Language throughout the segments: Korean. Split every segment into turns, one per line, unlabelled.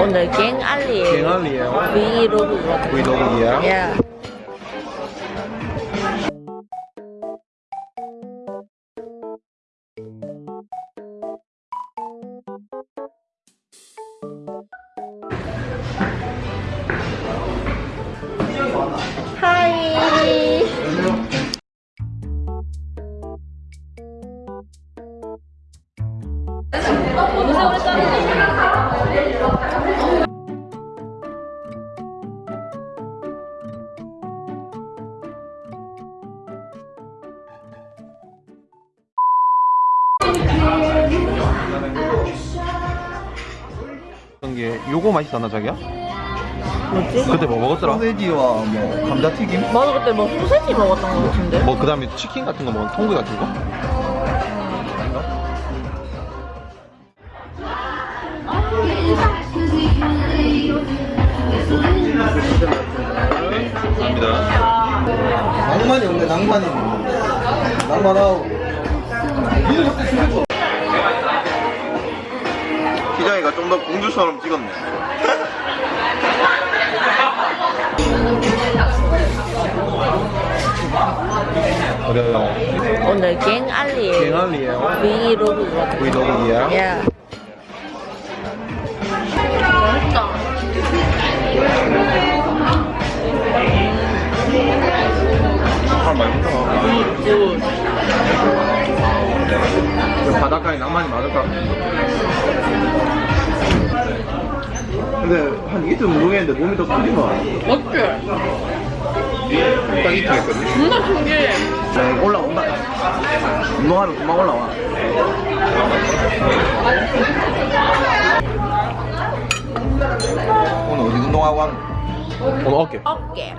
오늘 갱알리에요.
갱알리에요.
브이로그거든요.
브이로그예요?
예. 하이.
어떤 게 요거 맛있었나 자기야?
뭐지?
그때 뭐 먹었더라?
소세지와 뭐 감자튀김?
맞아 그때 뭐 소세지 먹었던 거 같은데?
뭐 그 다음에 치킨 같은 거 먹은 통구 같은 거? 감사합니다.
낭만이 없네 낭만이 낭만아우 기장이가 좀 더 공주처럼 찍었네
어려요.
오늘 갱알리에요.
갱알리에요.
브이로그거든요.
브이로그예요?
예. 맛있다.
아, 맛있다.
굿.
그 바닷가에 낭만이 많을까?
근데 한 이틀 운동했는데 몸이 더 크지 마
어때?
딱 이틀 했거든.
존나 신기해.
네, 올라온다 운동하면 금방 올라와 오늘 어디 운동하고 왔노?
오늘 어깨.
어깨.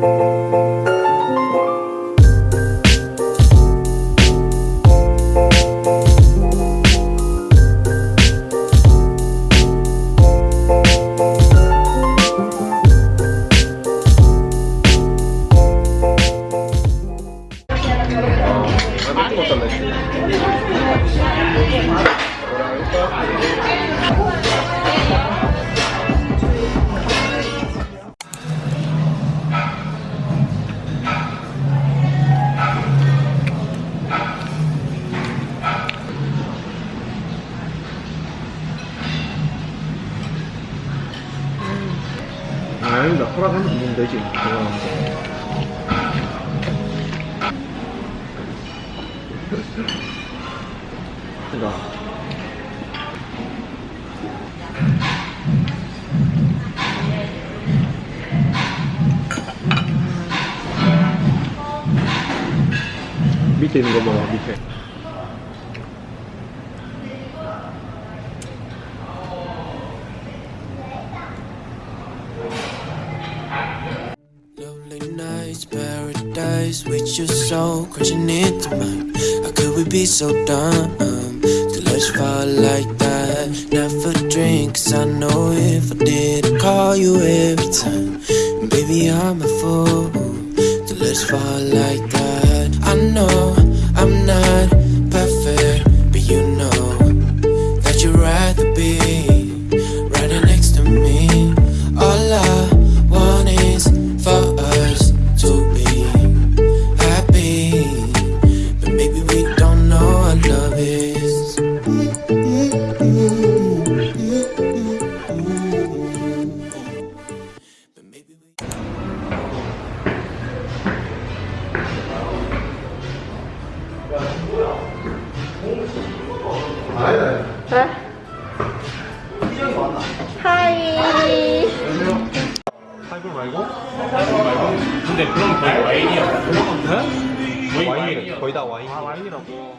나
허락하면 먹으면 되지. 그러니까
밑에 있는 거 먹어, 밑에.
Your soul crashing into mine. How could we be so dumb to let you fall like that? Never drink, 'cause I know if I did, I'd call you every time. Baby, I'm a fool to let you fall like that. I know maybe we don't know what love is.
네? 하이.
하이볼 말고? 하이볼 말고? 근데 그럼 거의 와인이야. 네? 와인이래. 거의 다 와인. 아, 와인이라고.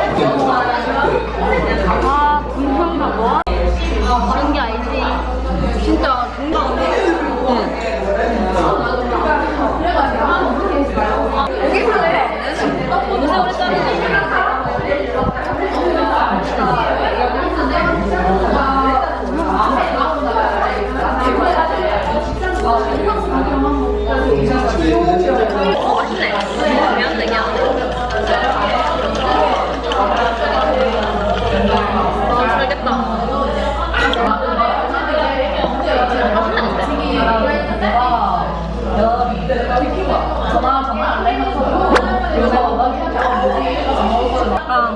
약간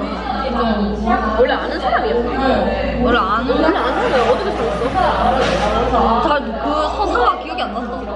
좀
원래 아는 사람이었어.
원래 아는
원래 아는 사람이 어떻게 살았어?
잘그 서사가 기억이 안 난다.